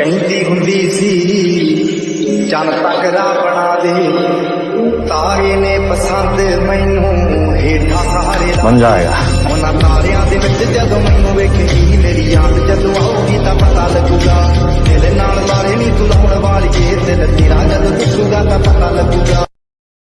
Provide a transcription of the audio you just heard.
ਕਹਿੰਦੀ ਹੁੰਦੀ ਸੀ ਚੰਨ ਤਕਰਾ ਬਣਾ ਦੇ ਤਾਰੇ ਨੇ ਪਸੰਦ ਮੈਨੂੰ ਹੇਠਾਂ ਸਹਾਰੇ ਬਣ ਜਾਏਗਾ ਉਹਨਾਂ ਤਾਰਿਆਂ ਦੇ ਵਿੱਚ ਜਦੋਂ ਮੈਨੂੰ ਵੇਖੇਗੀ ਮੇਰੀ ਯਾਦ ਜਦੋਂ ਆਉਗੀ ਤਾਂ ਪਤਾ ਲੱਗੂਗਾ ਦਿਲ ਨਾਲ ਤਾਰੇ ਨਹੀਂ ਤੂੰ ਲਾਉਣ ਵਾਲੀਏ ਦਿਲ ਤੇਰਾ ਜਦੋਂ ਦਿਸੂਗਾ ਤਾਂ ਪਤਾ ਲੱਗੂਗਾ